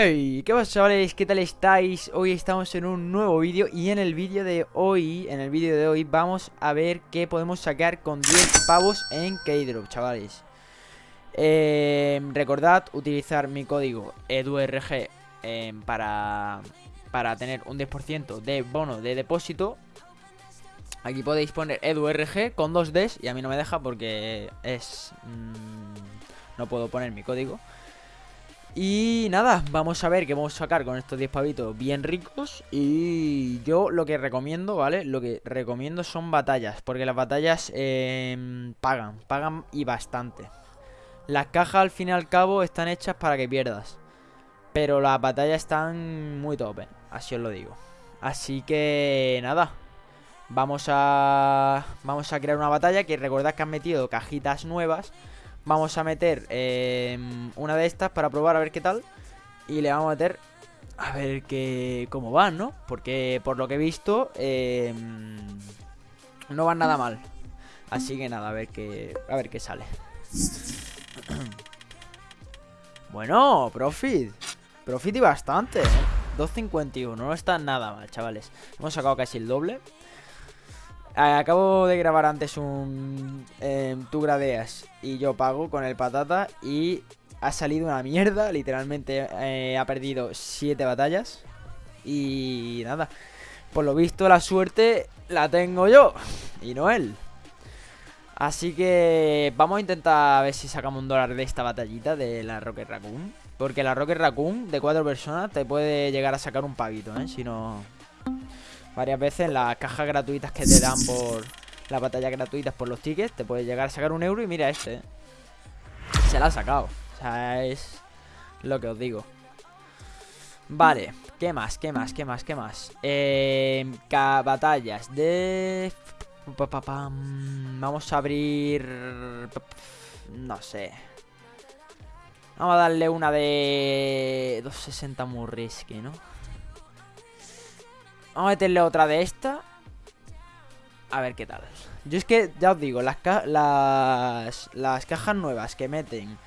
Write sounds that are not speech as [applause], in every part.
Hey, ¿qué pasa chavales? ¿Qué tal estáis? Hoy estamos en un nuevo vídeo y en el vídeo de hoy, en el vídeo de hoy vamos a ver qué podemos sacar con 10 pavos en Keydrop, chavales eh, Recordad utilizar mi código EDURG eh, para, para tener un 10% de bono de depósito Aquí podéis poner EDURG con dos Ds y a mí no me deja porque es... Mmm, no puedo poner mi código y nada, vamos a ver qué vamos a sacar con estos 10 pavitos bien ricos. Y yo lo que recomiendo, ¿vale? Lo que recomiendo son batallas Porque las batallas eh, pagan, pagan y bastante. Las cajas al fin y al cabo están hechas para que pierdas Pero las batallas están muy top, así os lo digo. Así que nada Vamos a, vamos a crear una batalla que recordad que han metido cajitas nuevas Vamos a meter eh, una de estas para probar a ver qué tal. Y le vamos a meter a ver qué, cómo van, ¿no? Porque por lo que he visto, eh, no van nada mal. Así que nada, a ver qué, a ver qué sale. [clears throat] bueno, profit. Profit y bastante, ¿eh? 2.51, no está nada mal, chavales. Hemos sacado casi el doble. Acabo de grabar antes un... Eh, tú gradeas y yo pago con el patata y ha salido una mierda, literalmente eh, ha perdido 7 batallas y nada. Por lo visto la suerte la tengo yo y no él. Así que vamos a intentar a ver si sacamos un dólar de esta batallita de la Rocket Raccoon. Porque la Rocket Raccoon de 4 personas te puede llegar a sacar un pavito, ¿eh? Si no varias veces las cajas gratuitas que te dan por las batallas gratuitas por los tickets. Te puedes llegar a sacar un euro y mira este. ¿eh? Se la ha sacado. O sea, es lo que os digo. Vale, ¿qué más? ¿Qué más? ¿Qué más? ¿Qué más? Eh, batallas de... Vamos a abrir... No sé. Vamos a darle una de... 260 muy risky, ¿no? Vamos a meterle otra de esta A ver qué tal Yo es que, ya os digo, las, las, las cajas nuevas que meten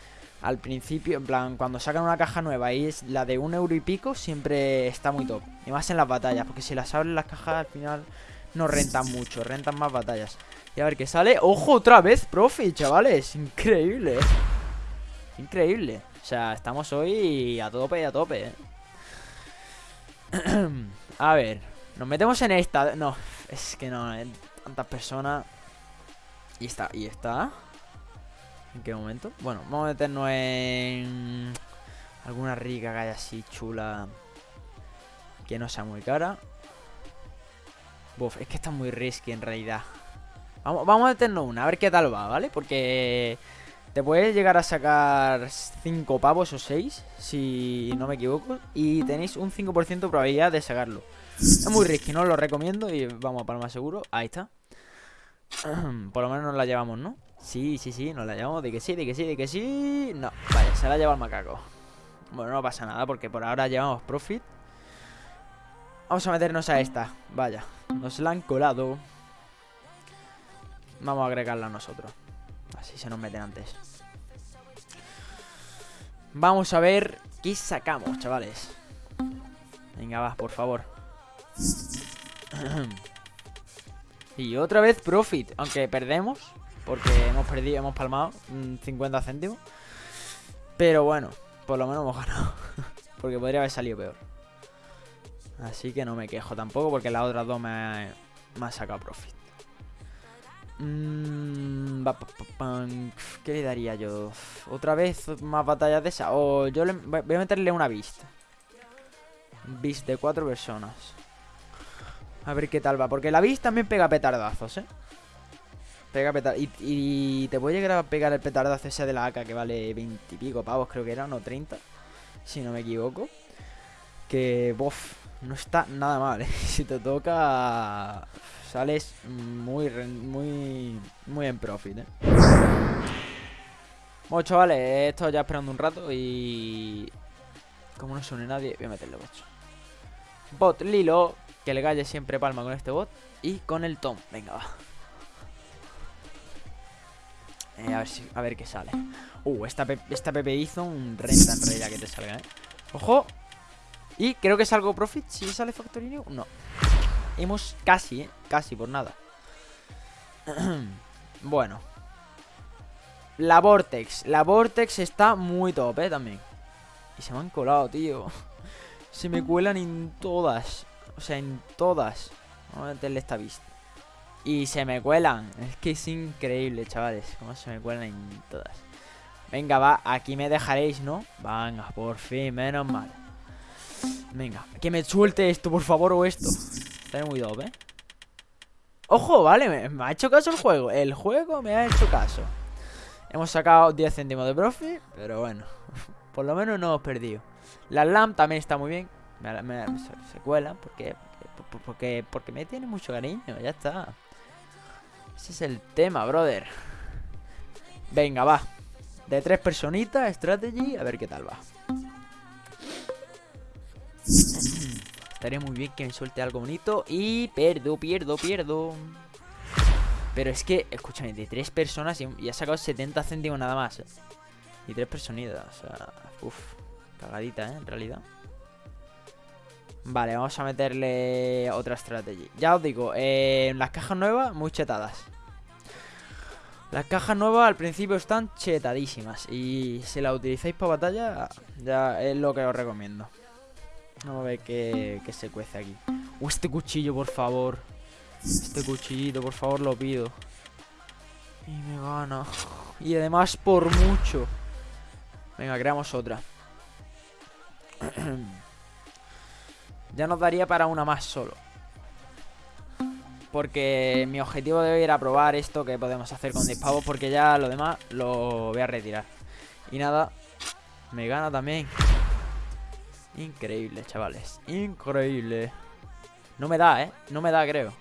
al principio, en plan, cuando sacan una caja nueva y es la de un euro y pico, siempre está muy top. Y más en las batallas, porque si las abren las cajas al final no rentan mucho, rentan más batallas. Y a ver qué sale. ¡Ojo, otra vez, profe, chavales! Increíble. Increíble. O sea, estamos hoy a tope, a tope, ¿eh? [clears throat] a ver. Nos metemos en esta. No, es que no, hay tantas personas. Y está, y está. ¿En qué momento? Bueno, vamos a meternos en alguna rica haya así chula. Que no sea muy cara. Buf, es que está muy risky en realidad. Vamos, vamos a meternos una, a ver qué tal va, ¿vale? Porque te puedes llegar a sacar 5 pavos o 6, si no me equivoco. Y tenéis un 5% de probabilidad de sacarlo. Es muy risky, no lo recomiendo y vamos a más seguro. Ahí está. [clears throat] Por lo menos nos la llevamos, ¿no? Sí, sí, sí, nos la llevamos. De que sí, de que sí, de que sí. No, vale, se la lleva el macaco. Bueno, no pasa nada porque por ahora llevamos profit. Vamos a meternos a esta. Vaya, nos la han colado. Vamos a agregarla nosotros. Así se nos meten antes. Vamos a ver qué sacamos, chavales. Venga, va, por favor. [clears throat] y otra vez profit, aunque perdemos, porque hemos perdido, hemos palmado 50 céntimos. Pero bueno, por lo menos hemos ganado. [laughs] porque podría haber salido peor. Así que no me quejo tampoco, porque las otras dos me, me han sacado profit. Mm, ¿Qué le daría yo? ¿Otra vez más batallas de esa? O yo le, voy a meterle una vista. Beast de cuatro personas. A ver qué tal va. Porque la Beast también pega petardazos, ¿eh? Pega petardazos. Y, te puede llegar a pegar el petardazo ese de la AK que vale 20 y pico pavos, creo que era, no 30. Si no me equivoco. Que, bof, no está nada mal, ¿eh? [laughs] Si te toca, sales muy, muy, muy en profit, ¿eh? Bueno, chavales, he estado ya esperando un rato y... Como no suene nadie, voy a meterle bocho. Bot Lilo, que le galle siempre palma con este bot. Y con el Tom, venga, va. Eh, a, ver qué sale. Uh, esta, esta Pepe hizo un renta en realidad que te salga, ¿eh? ¡Ojo! Y creo que salgo profit si sale Factory. No. Hemos casi, ¿eh? Casi por nada. [clears throat] bueno. La Vortex. La Vortex está muy top, ¿eh? También. Y se me han colado, tío. [laughs] Se me cuelan en todas. O sea, en todas. Vamos a meterle esta vista. Y se me cuelan. Es que es increíble, chavales. Cómo se me cuelan en todas. Venga, va. Aquí me dejaréis, ¿no? Venga, por fin. Menos mal. Venga. Que me suelte esto, por favor, o esto. Está muy dope, ¿eh? Ojo, vale. Me, ha hecho caso el juego. El juego me ha hecho caso. Hemos sacado 10 céntimos de profit. Pero bueno. [laughs] Por lo menos no hemos perdido. La LAM también está muy bien. Se, cuelan porque, porque, porque me tiene mucho cariño. Ya está. Ese es el tema, brother. Venga, va. De tres personitas, strategy, a ver qué tal va. [clears throat] Estaría muy bien que me suelte algo bonito. Y pierdo, pierdo, pierdo. Pero es que, escúchame, de tres personas y, y ha sacado 70 céntimos nada más. ¿eh? Y tres personitas, o sea, uff, cagadita, ¿eh? En realidad. Vale, vamos a meterle otra estrategia. Ya os digo, las cajas nuevas, muy chetadas. Las cajas nuevas al principio están chetadísimas. Y si las utilizáis para batalla, ya es lo que os recomiendo. Vamos a ver qué, qué se cuece aquí. Este cuchillo, por favor. Este cuchillito, por favor, lo pido. Y me gana. Y además por mucho. Venga, creamos otra. [clears throat] ya nos daría para una más solo. Porque mi objetivo de hoy era probar esto que podemos hacer con 10 pavos. Porque ya lo demás lo voy a retirar. Y nada, me gana también. Increíble, chavales. Increíble. No me da, ¿eh? No me da, creo.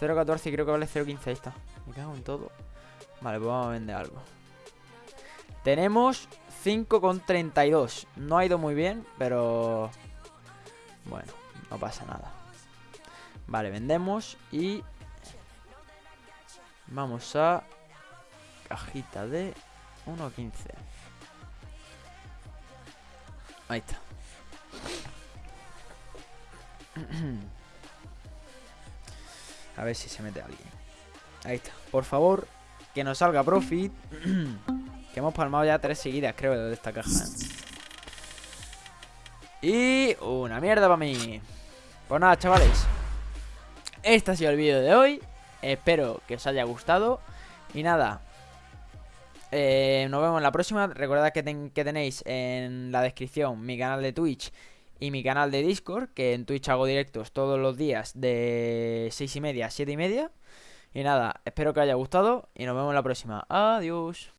0.14 creo que vale 0.15. Ahí está. Me cago en todo. Vale, pues vamos a vender algo. Tenemos 5,32. No ha ido muy bien, pero... Bueno, no pasa nada. Vale, vendemos y... Vamos a... Cajita de 1,15. Ahí está. [clears throat] A ver si se mete alguien. Ahí está. Por favor, que nos salga profit. [clears throat] que hemos palmado ya tres seguidas, creo, de esta caja. ¿eh? Y una mierda para mí. Pues nada, chavales. Este ha sido el vídeo de hoy. Espero que os haya gustado. Y nada, eh, nos vemos en la próxima. Recordad que, que, tenéis en la descripción mi canal de Twitch y mi canal de Discord, que en Twitch hago directos todos los días de 6 y media a 7 y media. Y nada, espero que os haya gustado y nos vemos en la próxima. Adiós.